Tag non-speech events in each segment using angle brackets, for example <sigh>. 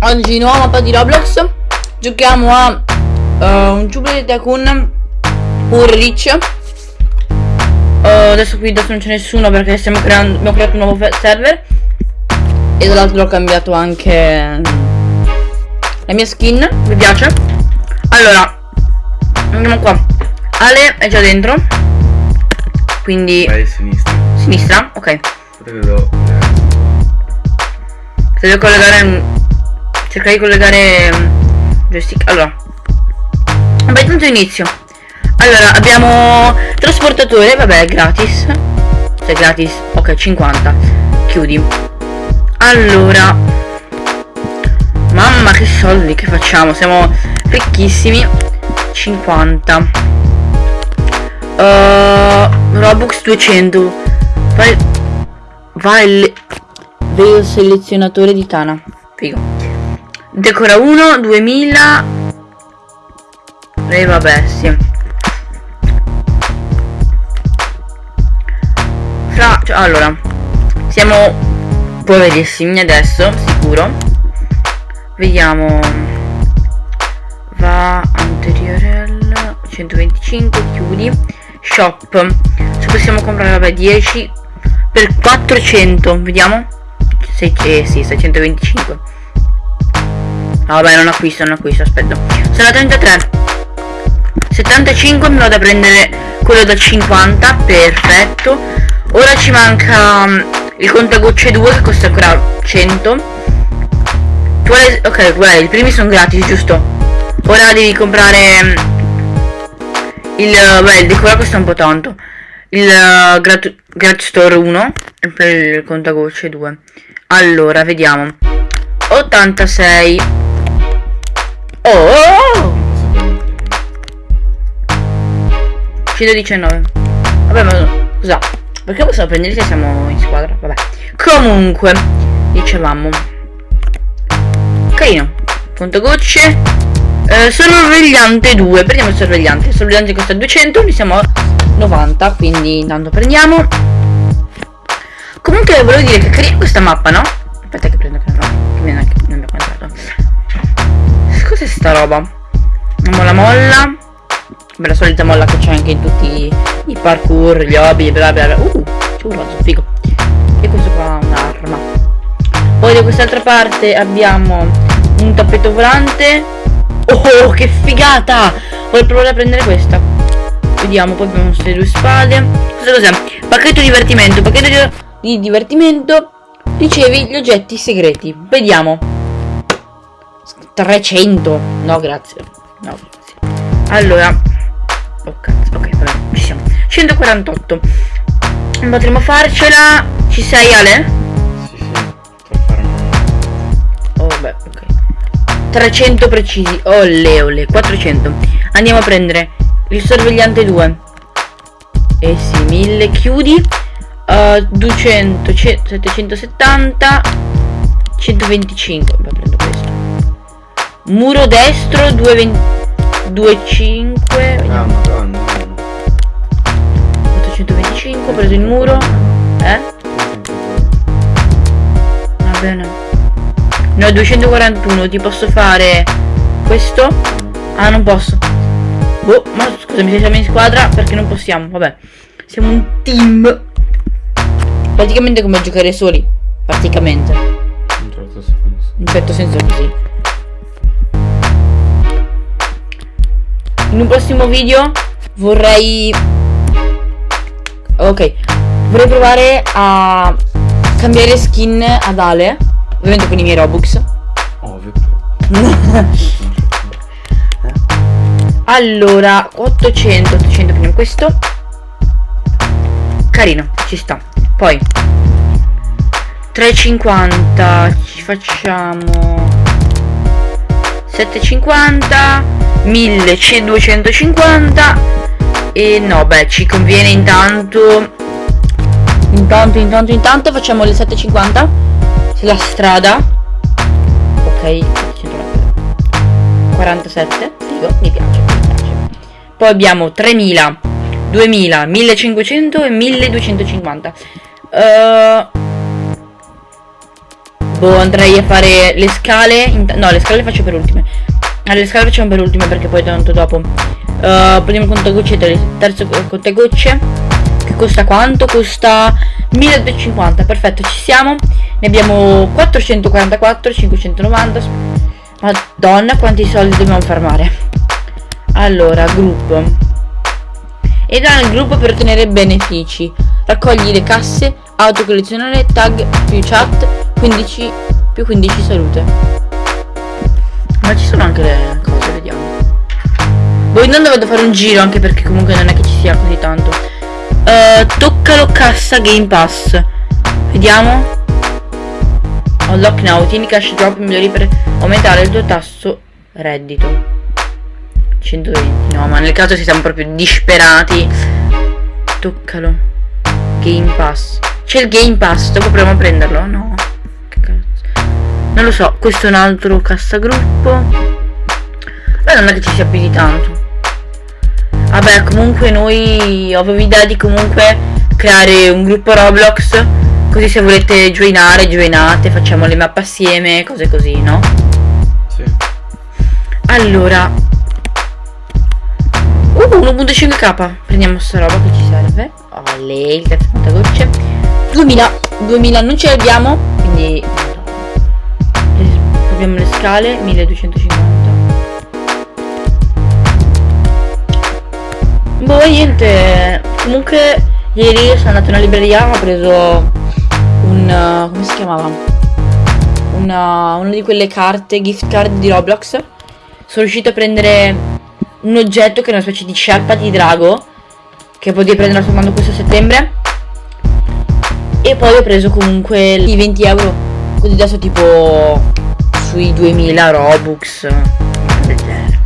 Oggi nuova mappa di Roblox. Giochiamo a uh, un Jubilee Tycoon Pure Rich uh, Adesso qui adesso non c'è nessuno perché stiamo creando, abbiamo creato un nuovo server. E dall'altro ho cambiato anche la mia skin. Mi piace. Allora Andiamo qua. Ale è già dentro. Quindi Vai sinistra. Sinistra? Ok. Se devo collegare cercare di collegare um, joystick. Allora. Vabbè intanto inizio. Allora abbiamo trasportatore vabbè gratis. Se è gratis. Ok 50 chiudi. Allora. Mamma che soldi che facciamo? Siamo ricchissimi. 50 uh, robux 200 vai vai vedo il selezionatore di Tana. Figo Decora 1, 2000 E vabbè, sì. Fra, cioè, allora Siamo poverissimi adesso, sicuro. Vediamo. Va anteriorel 125, chiudi. Shop. Se possiamo comprare, vabbè, 10 Per 400, vediamo. 6, eh, sì, 625 No, vabbè, non acquisto, non acquisto, aspetta. Sono a 33. 75 me lo da prendere quello da 50, perfetto. Ora ci manca um, il contagocce 2 che costa ancora 100. Vuole, ok, guarda, i primi sono gratis, giusto? Ora devi comprare um, il, beh, il decora costa un po' tanto. Il uh, Grat, Store 1 e poi il contagocce 2. Allora, vediamo. 86 Oh! 119 Vabbè ma scusa Perché possiamo prendere se siamo in squadra? Vabbè. Comunque Dicevamo. Carino. Punto gocce. Eh, Sorvegliante 2 Prendiamo il sorvegliante. Il sorvegliante costa 200 Noi siamo a 90 Quindi intanto prendiamo. Comunque volevo dire che carina questa mappa no? Aspetta che prendo che non, che non abbiamo comprato cos'è sta roba? Molla molla Beh, la solita molla che c'è anche in tutti i parkour, gli hobby, bla bla bla. Uh, c'è un razzo, figo. E questo qua è un'arma. Poi da quest'altra parte abbiamo un tappeto volante. Oh, che figata! Voglio provare a prendere questa. Vediamo, poi abbiamo queste due spade. Cosa cos'è? Pacchetto divertimento. Pacchetto di divertimento. Ricevi gli oggetti segreti. Vediamo. 300 no grazie. No grazie. Allora oh cazzo ok vabbè ci siamo. 148 potremmo farcela. Ci sei Ale? sì sì oh beh ok. 300 precisi. Olle olle 400 andiamo a prendere il sorvegliante 2 eh sì 1000 chiudi. Uh, 200 770 125 Beh, prendo questo Muro destro 225 Ah madonna 825 ho preso il muro Eh? Va bene. No 241 ti posso fare Questo? Ah non posso. Boh ma scusami siamo in squadra perché non possiamo Vabbè. Siamo un team. Praticamente come giocare soli. Praticamente. In certo senso. In un certo senso così in un prossimo video vorrei ok vorrei provare a cambiare skin ad Ale ovviamente con i miei robux. Ovvio. <laughs> Allora 800 800 prendiamo questo. Carino ci sta. Poi 350 ci facciamo 750 1250 e no beh ci conviene intanto. Intanto intanto intanto facciamo le 750 sulla strada. Ok 47 figo mi piace mi piace. Poi abbiamo 3000 2000 1500 e 1250 uh, Boh, andrei a fare le scale. no, le scale le faccio per ultime. Ah, le scale facciamo per ultime perché poi tanto dopo. Uh, primo contagocce, ter- terzo contagocce. Che costa quanto? Costa 1250. Perfetto, ci siamo. Ne abbiamo 444, 590. Madonna, quanti soldi dobbiamo farmare. Allora, gruppo. Entra nel gruppo per ottenere benefici. Raccogli le casse, autocollezionare, tag più chat, 15 più 15 salute. Ma ci sono anche le cose, vediamo. Boh, intanto vado fare un giro anche perché comunque non è che ci sia così tanto. Uh, toccalo cassa Game Pass. Vediamo. Unlock now, tieni cash drop migliori per aumentare il tuo tasso reddito. 120, no, ma nel caso si siamo proprio disperati. Toccalo. Game Pass. C'è il Game Pass, dopo proviamo a prenderlo? No. Non lo so, questo è un altro cassagruppo. Beh, non è che ci sia più di tanto. Vabbè, comunque noi avevo idea di comunque creare un gruppo Roblox. Così se volete joinare, joinate, facciamo le mappe assieme, cose così, no? Sì. Allora. Uh, 1.5k. Prendiamo sta roba che ci serve. Oh, lei, il cazzo gocce. 2000. 2000 non ce l'abbiamo. Quindi. Abbiamo le scale. 1250. Boh, niente. Comunque, ieri sono andato in una libreria. Ho preso un. uh, come si chiamava? Una, una di quelle carte, gift card di Roblox. Sono riuscito a prendere un oggetto che è una specie di sciarpa di drago. Che potevi prendere soltanto questo settembre. E poi ho preso comunque i 20 euro. Così adesso tipo sui 2000 Robux. del genere.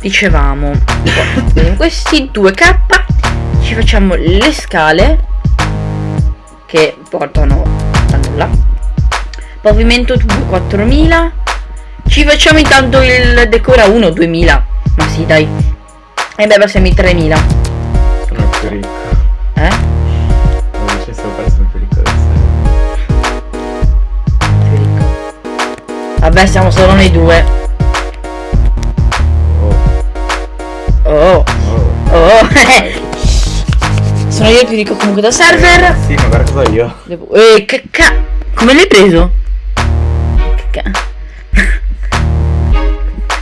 Dicevamo. Con questi 2k ci facciamo le scale. Che portano a nulla. Pavimento 2 4000. Ci facciamo intanto il decora 1 2000. Ma sì, dai. E beh, passiamo i 3000. Sono più ricco. Eh? Vabbè, siamo solo noi due. Oh, Oh, oh. oh. <laughs> Sono io più ricco comunque da server. Sì, ma guarda cosa io. Eh, che ca... Come l'hai preso? Che ca... <laughs>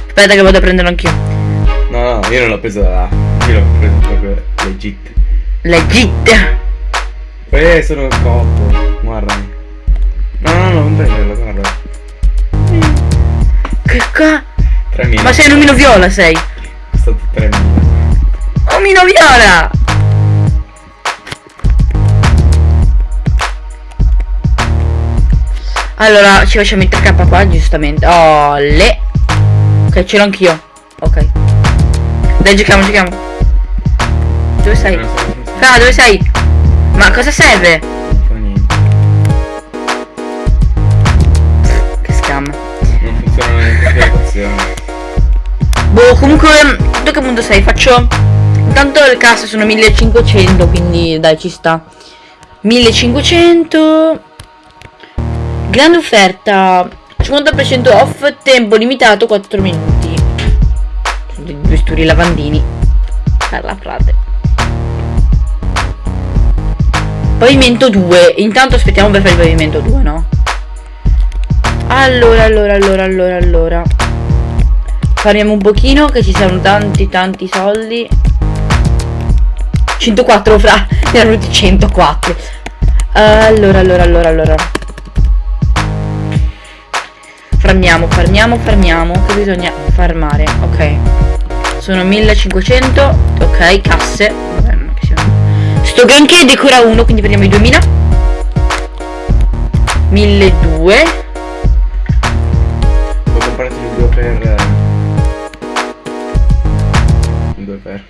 Aspetta che vado a prenderlo anch'io. No, no, io non l'ho preso da là. Io l'ho preso proprio legit. Legit. Eh, sono cotto. Guardami. No, no, no, non prenderlo, guarda. Che ca... 3.000. Ma sei un omino viola, sei. È stato 3.000. Omino viola! Allora, ci facciamo il 3k qua, giustamente. Oh, le. Ok, ce l'ho anch'io. Ok. Dai, giochiamo, giochiamo. Dove sei? Fra, dove sei? Ma cosa serve? Boh, comunque, tu che punto sei? Faccio... Intanto le casse sono 1500, quindi dai, ci sta. 1500... Grande offerta. 50% off, tempo limitato 4 minuti. Due sturi lavandini. Per la frate. Pavimento 2. Intanto aspettiamo per fare il pavimento 2, no? Allora, allora, allora, allora, allora. Faremo un pochino che ci siano tanti tanti soldi. 104 fra Ne venuti 104 Allora allora allora allora. Farmiamo farmiamo farmiamo Che bisogna farmare. Ok. Sono 1500 Ok casse. Vabbè, non che sia- Sto granché decora 1 Quindi prendiamo i 2000 1200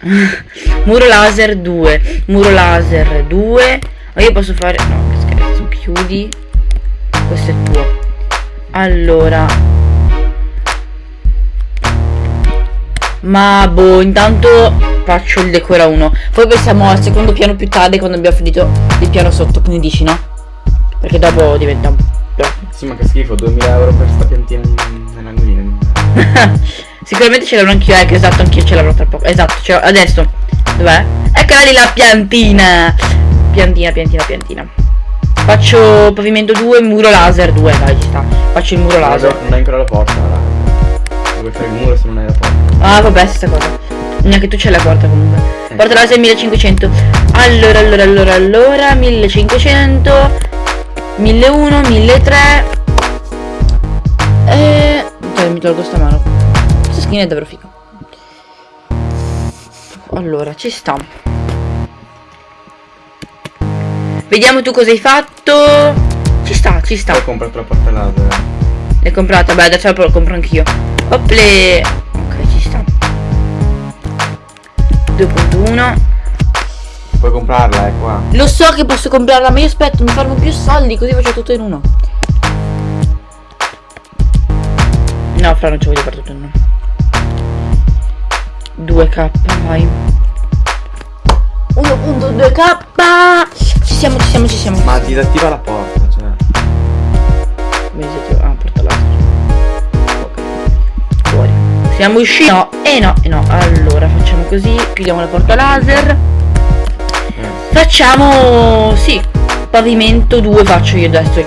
<laughs> Muro laser 2 Muro laser 2 Ma io posso fare No che scherzo Chiudi. Questo è tuo. Allora. Ma boh Intanto faccio il decora 1 Poi pensiamo al secondo piano più tardi Quando abbiamo finito il piano sotto. Quindi dici no? Perché dopo diventa un po' Sì, ma che schifo, 2000 euro per sta piantina in- nell'angolino. <laughs> Sicuramente ce l'avrò anch'io, ecco, esatto, anch'io ce l'avrò tra poco. Esatto, ce l'ho. Adesso. Dov'è? Eccola lì la piantina. Piantina, piantina, piantina. Faccio pavimento 2, muro laser 2, dai, ci sta. Faccio il muro laser. Non hai ancora la porta, guarda. Vuoi fare il muro se non hai la porta? Ah, vabbè, stessa cosa. Neanche tu c'è la porta comunque. Eh. Porta laser 1500. Allora, allora, allora, allora, 1500. 1001, 1003. E... Dai, mi tolgo sta mano. Skin è davvero figa. Allora, ci sta. Vediamo tu cosa hai fatto. Ci sta, ci sta. Ho comprato la porta laser. L'hai comprata? Beh, adesso la compro anch'io. Ople. Ok, ci sta. 2.1. Puoi comprarla, è qua. Lo so che posso comprarla, ma io aspetto, mi farmo più soldi, così faccio tutto in uno. No, fra non ci voglio fare tutto in uno. 2k, vai. 1.2k. Ci siamo, ci siamo, ci siamo. Ma disattiva la porta, cioè. Ah, porta laser. Ok. Fuori. Siamo usciti. No, e no, e no. Allora, facciamo così. Chiudiamo la porta laser. Eh. Facciamo. Sì. Pavimento 2 faccio io adesso.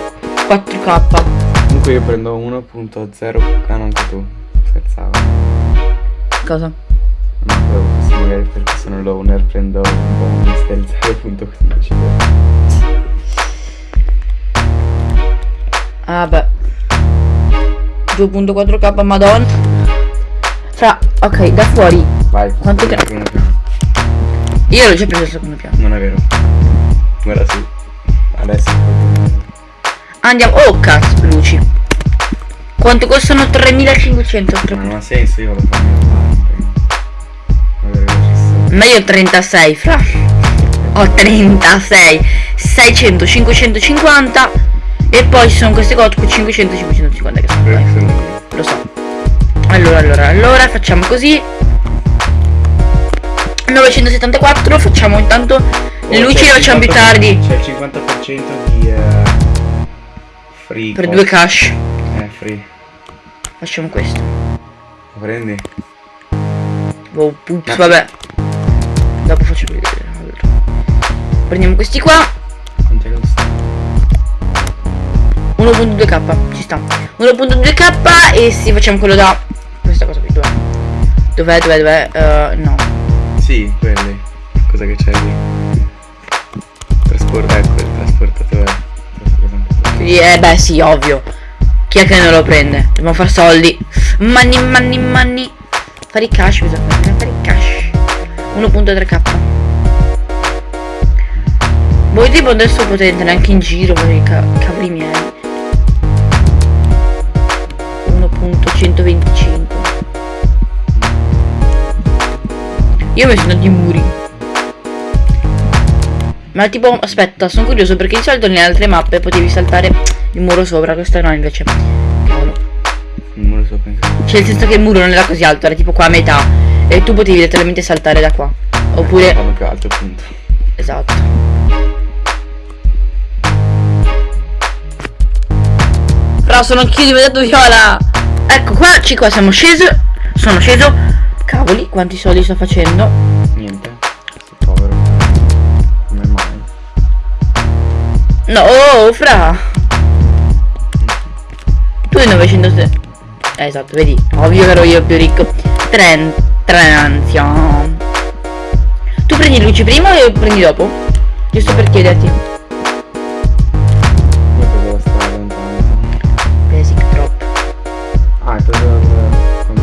4k. Comunque io prendo 1.0. Ah, no, anche tu. Scherzavo. Cosa? No, quello che magari perché sono l'owner prendo un bonus del 0.15. Ah beh. 2.4k madonna. Fra. Ok, da fuori. Vai, Quanto che-. Io l'ho già preso il secondo piano. Non è vero. Guarda su. Adesso. Andiamo. Oh cazzo, luci. Quanto costano 3500? Ma non ha senso, io lo faccio ci sto. Ma io ho 36, fra. Ho 36. 600, 550. E poi ci sono queste cose 500, 550 che sono. Lo so. Allora, allora, allora, facciamo così. 974, facciamo intanto le Oh, luci il facciamo più 50% tardi. C'è il 50% di eh, free. Per cost. due cash. Eh, free. Facciamo questo. Lo prendi? Oh, pups, vabbè. Dopo faccio vedere. Allora. Prendiamo questi qua. Quanto è costa? 1.2k, ci sta. 1.2k e sì, facciamo quello da. Questa cosa qui, dov'è? Dov'è, dov'è, dov'è? Eh, no. Sì, quelli. Cosa che c'è lì? Trasporta, ecco il trasportatore. Quindi, eh beh sì, ovvio. Chi è che non lo prende? Dobbiamo fare soldi. Money, money, money. Fare i cash, bisogna fare i cash. 1.3k. Voi tipo adesso potete entrare anche in giro per i ca- cavoli miei. 1.125. Io mi sono di muri. Ma tipo, aspetta, sono curioso perché di solito nelle altre mappe potevi saltare il muro sopra, questa no invece. Sopra. Cioè nel senso che il muro non era così alto, era tipo qua a metà. E tu potevi letteralmente saltare da qua. Oppure. Fanno più alto appunto. Esatto. Però sono anch'io diventato viola. Ecco qua, ci qua siamo sceso. Sono sceso. Cavoli, quanti soldi sto facendo? Niente. Sei povero. Come mai? No, oh, fra. Tu hai 900. Eh, esatto, vedi. Ovvio che ero io più ricco. Tren, Trenzio. Tu prendi luci prima o le prendi dopo? Giusto per chiederti. Io ho preso la strada intanto. Basic drop. Ah, preso quanto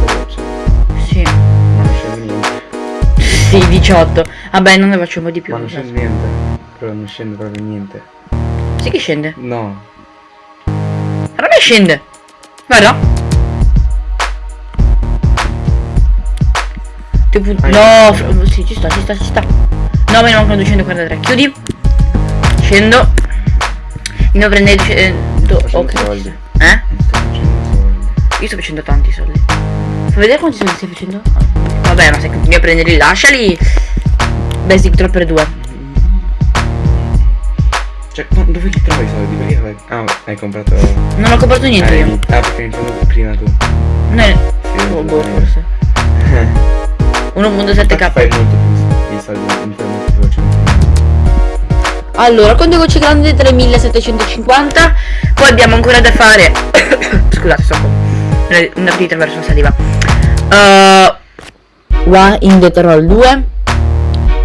non scende niente. 18. Vabbè, non ne po' di più. Ma non scende niente. Però non scende proprio niente. Sì che scende. No. A me scende. Guarda. Tipo, Ah, no, sì. fr- sì, ci sta, ci sta, ci sta. No, me ne mancano 243. Chiudi. Scendo. Devo prendere eh, do- Sto facendo ok. soldi. Eh? Io sto facendo tanti soldi. Fa vedere quanti soldi stai facendo? Vabbè, ma se continui a prenderli, lasciali. Basic drop per due. Cioè, ma dove li trovi i soldi? Perché Ah, hai comprato. Non ho comprato niente Eh, io. Ah, perché hai prima tu. No, Sì, oh, boh, forse. 1.7k. Fai molto più soldi, mi fai molto più. Allora, conto gocce grande 3750. Poi abbiamo ancora da fare. <coughs> Scusate, sto con una, una pietra verso la saliva. Uh, One in the Troll 2.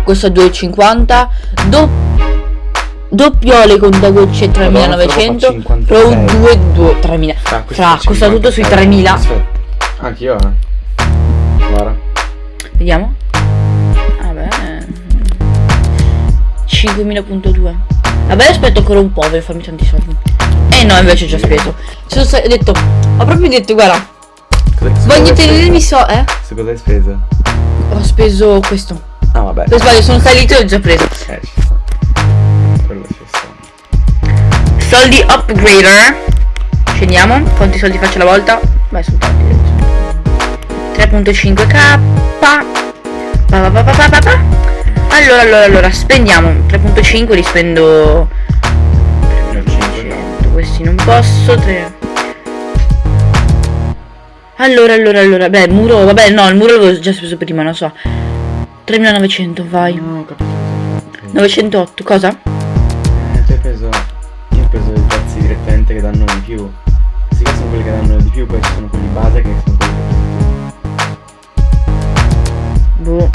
Questo è 2,50. Do, doppiole contagocce 3900. Madonna, sto Pro qua 2, 2 3000. Ah, Fra, costa tutto sui 56. 3000. Aspetta. Anch'io, eh. Vediamo. Vabbè. 5000.2. Vabbè, aspetto ancora un po' per farmi tanti soldi. Eh no, invece ho già speso. Sono ho detto, ho proprio detto, guarda, voglio tenermi so, eh? Su cosa hai speso? Ho speso questo. Ah, vabbè. Per sbaglio, sono salito e ho già preso. Eh, ci sta. Quello ci sta. Soldi upgrader. Scendiamo. Quanti soldi faccio alla volta? Beh, sono tanti. 3.5k. Pa, pa, pa, pa, pa, pa. Allora, allora, allora, spendiamo 3.5, li spendo 3.500, questi non posso, 3. Allora, allora, allora, beh, il muro, vabbè, no, il muro l'avevo già speso prima, non so. 3.900, vai. No, ho capito. 908, cosa? Eh, tu hai preso. Io ho preso i pezzi direttamente che danno di più. Questi qua sono quelli che danno di più, poi ci sono quelli base che sono quelli Boh.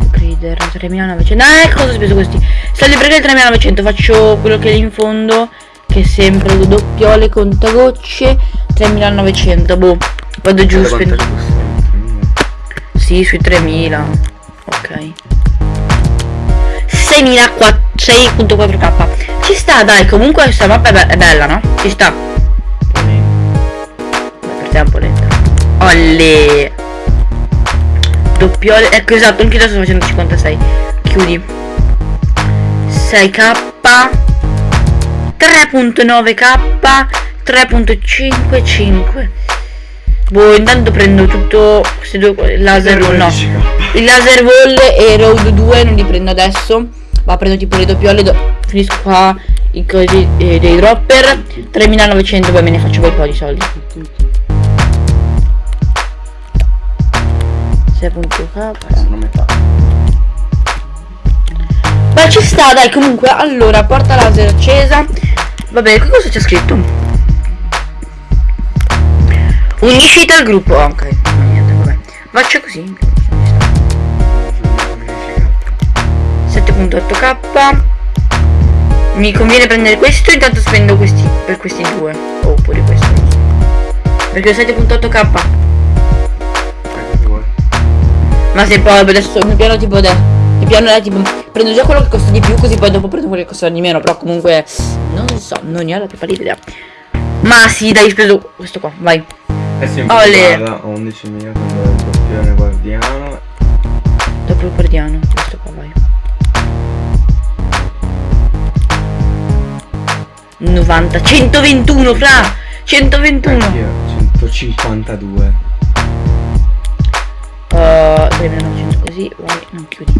Upgrader 3900. Ah, ecco cosa ho speso questi. Soldi upgrader 3900. Faccio quello che è lì in fondo. Che è sempre doppiole contagocce. 3900. Boh. Vado giù. Costa. Sì, sui 3000. Ok. 6004 6.4k. Ci sta, dai. Comunque questa mappa è, be- è bella, no? Ci sta. Beh, per te è un po' lenta. Olle. Doppiole. Ecco esatto, anche adesso sto facendo 56. Chiudi. 6k. 3.9k. 3.55. Boh, intanto prendo tutto questi due laser no. Il laser wall e road 2 non li prendo adesso. Ma prendo tipo le doppiole. do- finisco qua i cosi eh, dei dropper. 3900 poi me ne faccio poi un po' di soldi. 6.k. Sono metà. Beh ci sta dai comunque. Allora porta laser accesa. Vabbè qui cosa c'è scritto? Unisciti al gruppo. Ok no, niente vabbè. Faccio così. 7.8k Mi conviene prendere questo. Intanto spendo questi per questi due. Oppure questo. Perché ho 7.8k Ma se poi adesso mio piano tipo adesso il piano è tipo prendo già quello che costa di più così poi dopo prendo quello che costa di meno però comunque non so non ne ho la più pallida idea ma sì dai speso questo qua vai Eh sì, un Ole. ho 11.000 con il doppione guardiano. dopo il guardiano questo qua vai 90 121 fra 121 Anch'io, 152. Uh, 3900 così vai non chiudi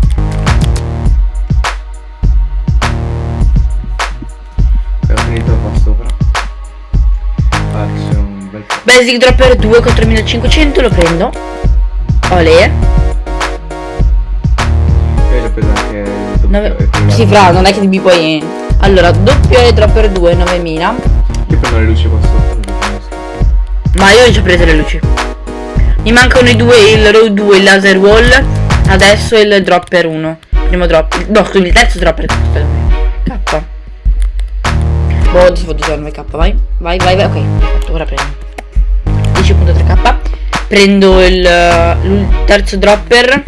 Ho finito qua sopra. Faccio un bel basic dropper 2 con 3500 lo prendo Olè Poi l'ho preso anche il doppio Nove- e Sì, là. fra, non è che ti poi. Allora, doppio e dropper 2, 9000. Io prendo le luci qua conosco. Ma io ho già preso le luci. Mi mancano i due, il row 2, il laser wall. Adesso il dropper 1. Primo drop. No, scusi, il terzo dropper. K. Boh, ti devo usare 9k, vai. Vai, vai, vai. Ok, ora prendo. 10.3k. Prendo il, il terzo dropper.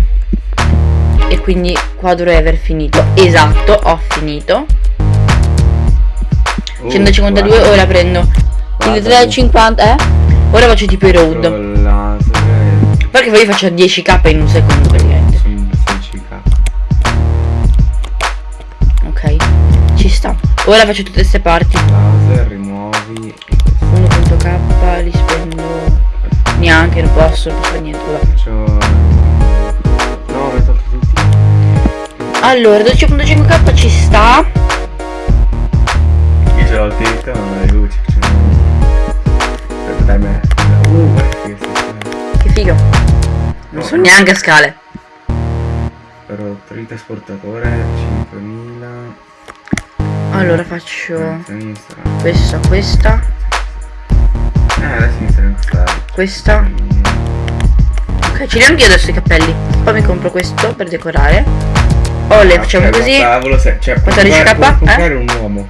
E quindi qua dovrei aver finito. Esatto, ho finito. Uh, 152 guarda. ora prendo il Guarda, 350 eh ora faccio tipo i road perché poi faccio 10k in un secondo praticamente sono 16k. ok ci sta ora faccio tutte queste parti Laser, rimuovi. e questo. 1.k li spendo neanche non posso non posso fare niente vabbè. Faccio. No, tolto tutti. allora 12.5k ci sta ho detto, ma le luci facciamo... Non so neanche scale. Però il trasportatore 5000. Allora faccio questa, questa, Eh, non sta. questa. Ok, ci riempio adesso i cappelli. Poi mi compro questo per decorare. Oh, le facciamo Ok, così. Cavolo, se, cioè, puoi 14K, comprare, puoi eh? comprare un uomo.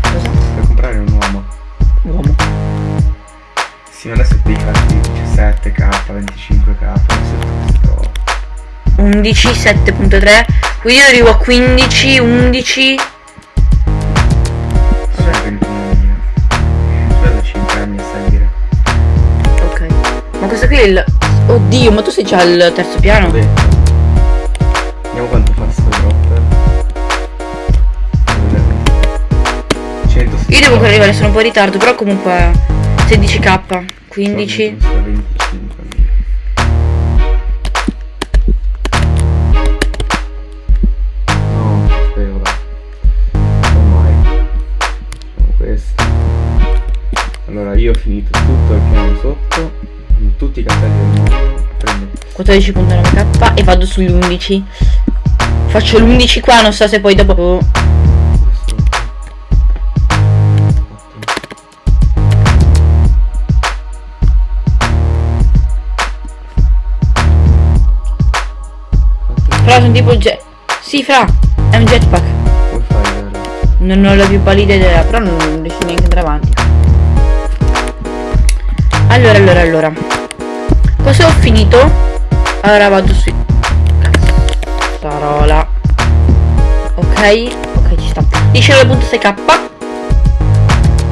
Cosa? Puoi comprare un uomo. Uomo. Sì, ma adesso devi farti 17k, 25k, adesso questo. 11, 7.3. Quindi io arrivo a 15, 11. Vabbè. 21.000. Aspetta 5 anni a salire. Ok. Ma questo qui è il. Oddio, ma tu sei già al terzo piano? Vediamo quanto fa sto dropper. 100 Io devo ancora arrivare, sono un po' in ritardo, però comunque 16k, 15. Tutti i cappelli Prendo 14.9k e vado sugli 11. Faccio l'11 qua, non so se poi dopo. Fra sono tipo jet. Sì, fra, è un jetpack. Non ho la più pallida idea, però non riesco neanche ad andare avanti. Allora, allora, allora. Cosa ho finito? Allora vado su. Cazzarola. Ok, ok, ci sta. 19.6k.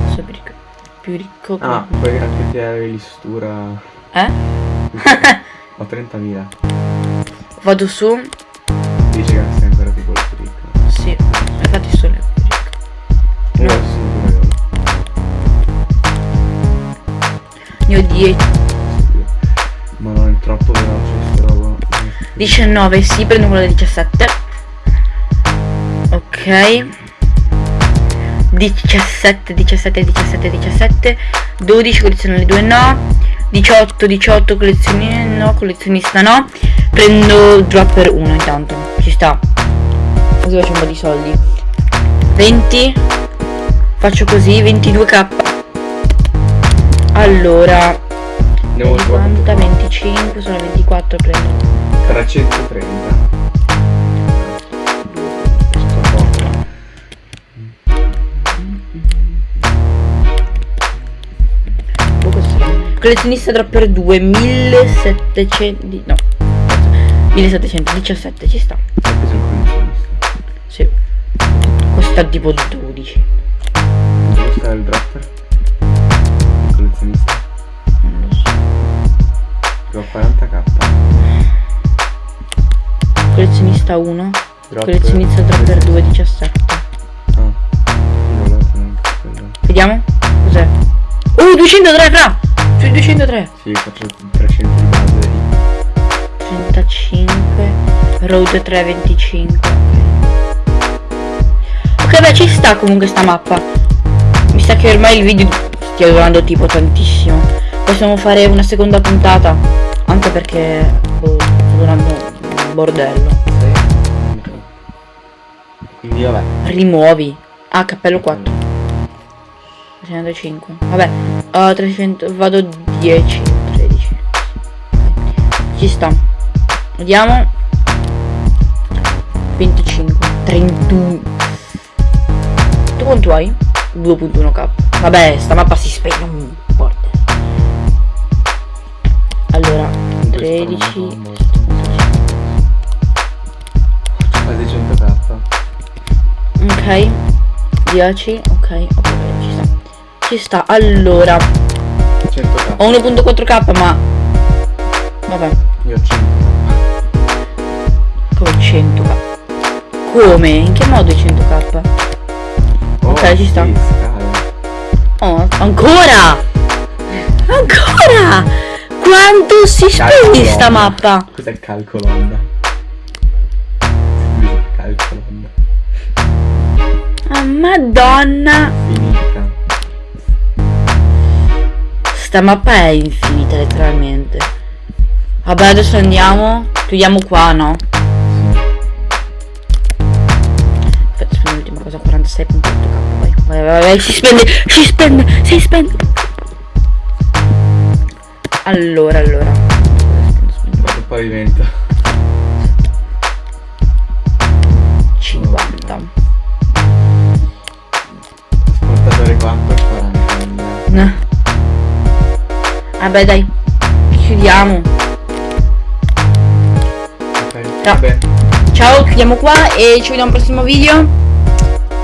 Adesso più ricco. Più ricco. Ah, puoi anche tirare l'istura Eh? <laughs> Ho 30.000 Vado su. Dice che sei ancora più quello più ricco Sì, infatti sono più ricco. Sono pure io Ne ho 10. 19, sì, prendo quello da 17. Ok. 17, 17, 17, 17. 12, collezionale 2 no. 18, 18, collezioni no, collezionista no. Prendo dropper 1 intanto. Ci sta. Così faccio un po' di soldi. 20. Faccio così, 22k. Allora, Andiamo su 50, 25, sono 24, prendo 330 questo poco Boh, questo sarà- Collezionista dropper 2 1700 di- no 1717 ci sta. Sì. Costa tipo 12 Collezionista 1 Dropper. Collezionista dropper 2 17 Ah. Io volevo neanche quello Vediamo. Cos'è? Oh 203 fra! Sui 203 Sì, faccio 300 di base. 35 Road 325 Ok beh ci sta comunque sta mappa. Mi sa che ormai il video stia durando tipo tantissimo. Possiamo fare una seconda puntata Anche perché boh, sta durando un bordello Quindi vabbè. Rimuovi. Ah cappello 4 305 Vabbè uh, 300 Vado 10 13 Ci sta. Vediamo 25 31 Tu quanto hai? 2.1k Vabbè sta mappa si spegne un porta Allora In questo 13 Ok 10 Ok ok ci sta Ci sta Allora 100k Ho 1.4k ma Vabbè Io ho 100k Come 100k Come? In che modo i 100k? Ok, ci sta. Oh. Oh, ancora! Ancora! Quanto si spegne sta mappa? Cos'è il madonna. Finita Sta mappa è infinita letteralmente. Vabbè adesso andiamo. Chiudiamo qua no? Aspetta sì. l'ultima cosa 46.8k vai, vai vai vai si spende Si spende Si spende. Allora allora. Spende, il pavimento. Vabbè dai. Chiudiamo. Ok, Ciao. vabbè. Ciao, chiudiamo qua e ci vediamo al prossimo video.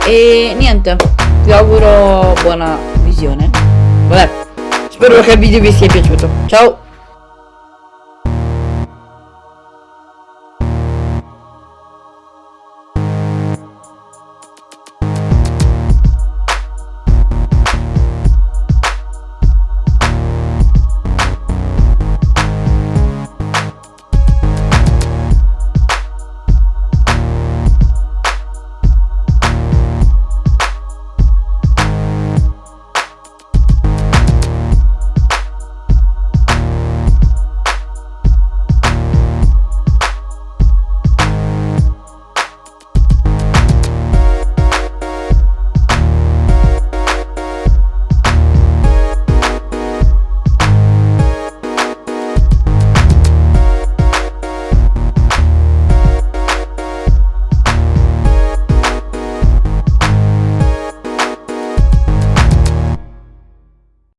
E niente, vi auguro buona visione. Vabbè, spero che il video vi sia piaciuto. Ciao!